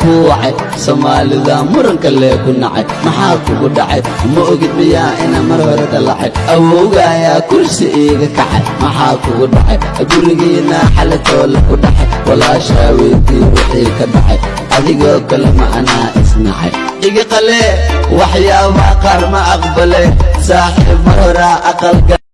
ku wacay soomaalida muranka lee ku nacay maxaa kugu dhacay ma ogid miyaa ina mar hore dallacay awowga ayaa kursi iiga kacay maxaa kugu dhacay gurigiina xalatoola ku dhacay walaashaa weydii wixii ka dhacay adigoo kale ma anaa isnacay iga qalee waxyaabaa qaar ma aqbale saaxiib mar horaa aqalga